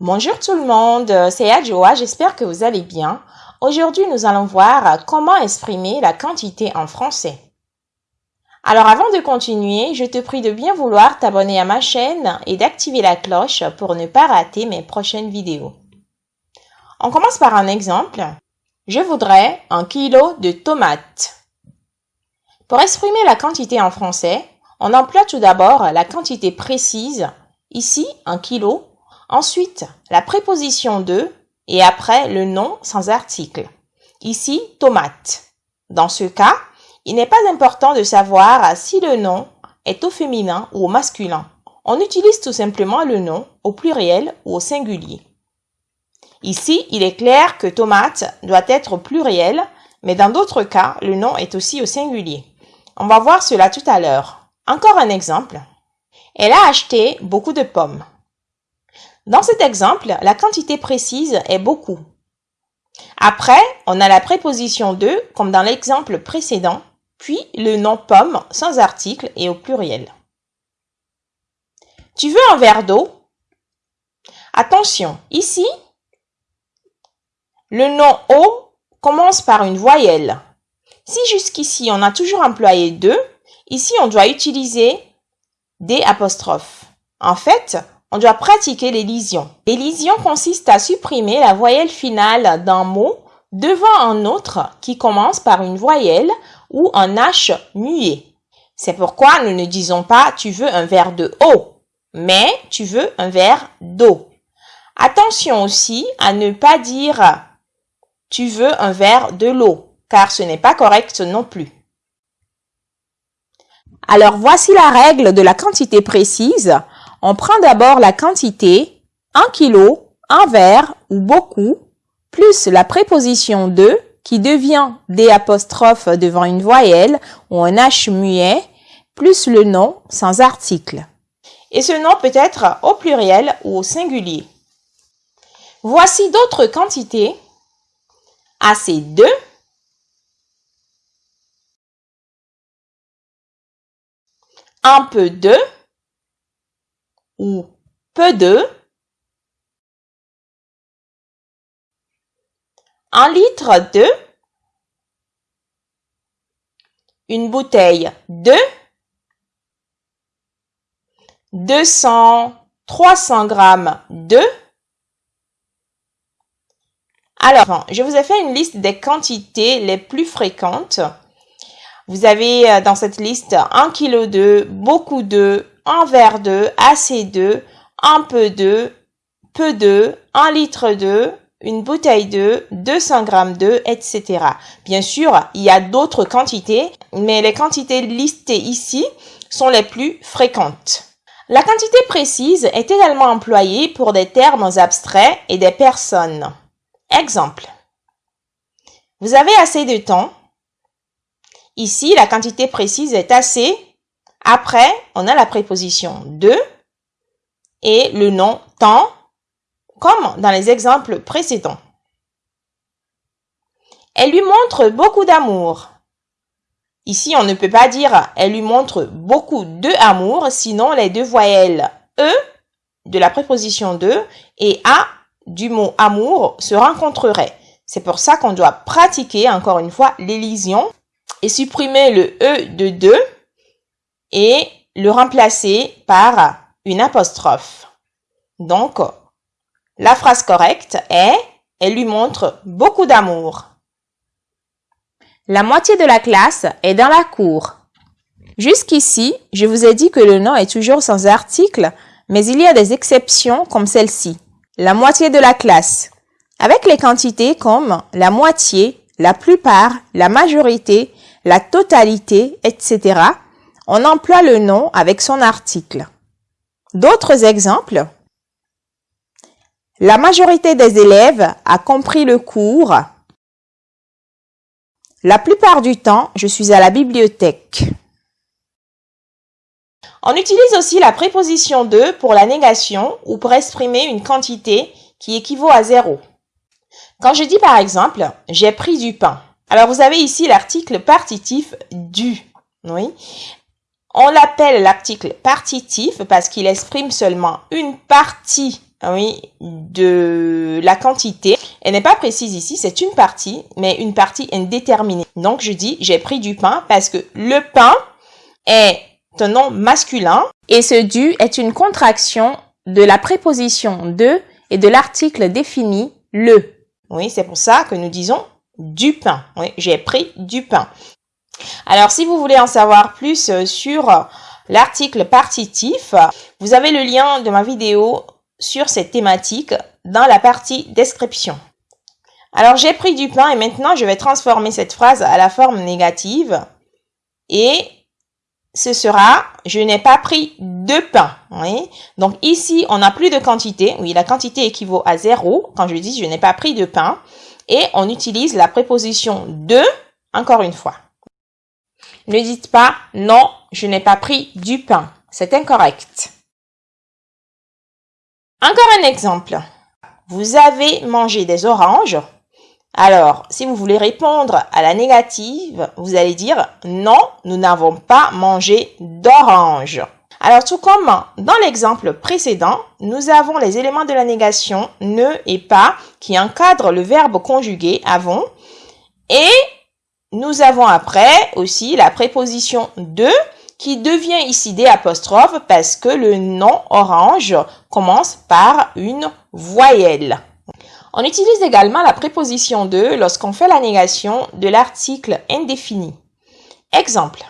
Bonjour tout le monde, c'est Adjoa, j'espère que vous allez bien. Aujourd'hui, nous allons voir comment exprimer la quantité en français. Alors avant de continuer, je te prie de bien vouloir t'abonner à ma chaîne et d'activer la cloche pour ne pas rater mes prochaines vidéos. On commence par un exemple. Je voudrais un kilo de tomates. Pour exprimer la quantité en français, on emploie tout d'abord la quantité précise, ici un kilo, ensuite la préposition de et après le nom sans article. Ici, tomate. Dans ce cas, il n'est pas important de savoir si le nom est au féminin ou au masculin. On utilise tout simplement le nom au pluriel ou au singulier. Ici, il est clair que tomate doit être au pluriel, mais dans d'autres cas, le nom est aussi au singulier. On va voir cela tout à l'heure. Encore un exemple. Elle a acheté beaucoup de pommes. Dans cet exemple, la quantité précise est beaucoup. Après, on a la préposition de, comme dans l'exemple précédent, puis le nom pomme sans article et au pluriel. Tu veux un verre d'eau? Attention, ici, le nom eau commence par une voyelle. Si jusqu'ici on a toujours employé de, ici on doit utiliser des apostrophes. En fait, on doit pratiquer l'élision. L'élision consiste à supprimer la voyelle finale d'un mot devant un autre qui commence par une voyelle ou un H muet. C'est pourquoi nous ne disons pas tu veux un verre de eau, mais tu veux un verre d'eau. Attention aussi à ne pas dire tu veux un verre de l'eau, car ce n'est pas correct non plus. Alors voici la règle de la quantité précise. On prend d'abord la quantité, 1 kg, un verre ou beaucoup, plus la préposition de qui devient des apostrophes devant une voyelle ou un H muet, plus le nom sans article. Et ce nom peut être au pluriel ou au singulier. Voici d'autres quantités assez de, un peu de ou peu de, un litre de, une bouteille de, 200, 300 grammes de, alors, je vous ai fait une liste des quantités les plus fréquentes. Vous avez euh, dans cette liste un kilo de, beaucoup de, un verre de, assez de, un peu de, peu de, un litre de, une bouteille de, 200 grammes de, etc. Bien sûr, il y a d'autres quantités, mais les quantités listées ici sont les plus fréquentes. La quantité précise est également employée pour des termes abstraits et des personnes. Exemple. Vous avez assez de temps. Ici, la quantité précise est assez. Après, on a la préposition de et le nom temps, comme dans les exemples précédents. Elle lui montre beaucoup d'amour. Ici, on ne peut pas dire elle lui montre beaucoup de amour, sinon les deux voyelles E de la préposition de et A du mot amour se rencontrerait. C'est pour ça qu'on doit pratiquer encore une fois l'élision et supprimer le E de de et le remplacer par une apostrophe. Donc, la phrase correcte est Elle lui montre beaucoup d'amour. La moitié de la classe est dans la cour. Jusqu'ici, je vous ai dit que le nom est toujours sans article, mais il y a des exceptions comme celle-ci la moitié de la classe, avec les quantités comme la moitié, la plupart, la majorité, la totalité, etc. On emploie le nom avec son article. D'autres exemples La majorité des élèves a compris le cours. La plupart du temps, je suis à la bibliothèque. On utilise aussi la préposition de pour la négation ou pour exprimer une quantité qui équivaut à zéro. Quand je dis par exemple « j'ai pris du pain », alors vous avez ici l'article partitif « du ». Oui. On l'appelle l'article partitif parce qu'il exprime seulement une partie oui, de la quantité. Elle n'est pas précise ici, c'est une partie, mais une partie indéterminée. Donc, je dis, j'ai pris du pain parce que le pain est un nom masculin et ce du est une contraction de la préposition de et de l'article défini le. Oui, c'est pour ça que nous disons du pain. Oui, j'ai pris du pain. Alors, si vous voulez en savoir plus euh, sur l'article partitif, vous avez le lien de ma vidéo sur cette thématique dans la partie description. Alors, j'ai pris du pain et maintenant, je vais transformer cette phrase à la forme négative et ce sera je n'ai pas pris de pain. Donc ici, on n'a plus de quantité. Oui, la quantité équivaut à zéro quand je dis je n'ai pas pris de pain. Et on utilise la préposition de encore une fois. Ne dites pas non, je n'ai pas pris du pain. C'est incorrect. Encore un exemple. Vous avez mangé des oranges. Alors, si vous voulez répondre à la négative, vous allez dire non, nous n'avons pas mangé d'orange. Alors, tout comme dans l'exemple précédent, nous avons les éléments de la négation ne et pas qui encadrent le verbe conjugué avant et nous avons après aussi la préposition de qui devient ici des apostrophes parce que le nom orange commence par une voyelle. On utilise également la préposition de lorsqu'on fait la négation de l'article indéfini. Exemple.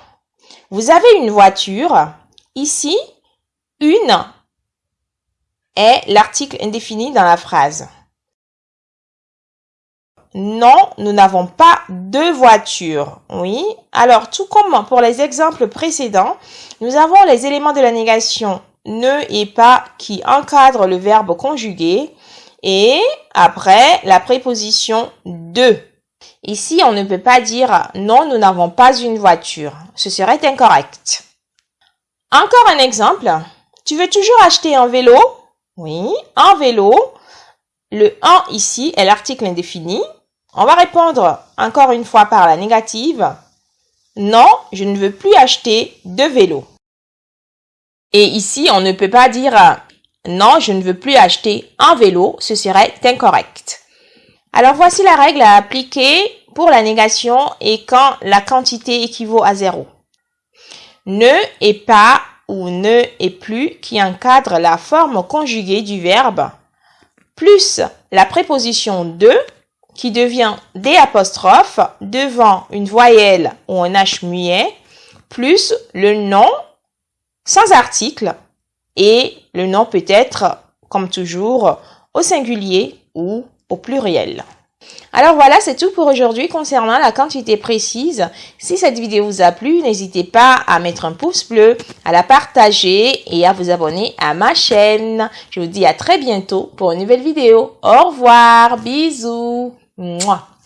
Vous avez une voiture. Ici, une est l'article indéfini dans la phrase. Non, nous n'avons pas de voiture. Oui. Alors, tout comme pour les exemples précédents, nous avons les éléments de la négation ne et pas qui encadrent le verbe conjugué et après la préposition de. Ici, on ne peut pas dire non, nous n'avons pas une voiture. Ce serait incorrect. Encore un exemple. Tu veux toujours acheter un vélo? Oui, un vélo. Le en ici est l'article indéfini. On va répondre encore une fois par la négative. Non, je ne veux plus acheter de vélo. Et ici, on ne peut pas dire non, je ne veux plus acheter un vélo, ce serait incorrect. Alors voici la règle à appliquer pour la négation et quand la quantité équivaut à zéro. Ne et pas ou ne et plus qui encadre la forme conjuguée du verbe, plus la préposition de qui devient des apostrophes devant une voyelle ou un H muet, plus le nom sans article et le nom peut être, comme toujours, au singulier ou au pluriel. Alors voilà, c'est tout pour aujourd'hui concernant la quantité précise. Si cette vidéo vous a plu, n'hésitez pas à mettre un pouce bleu, à la partager et à vous abonner à ma chaîne. Je vous dis à très bientôt pour une nouvelle vidéo. Au revoir, bisous. 嗯哇。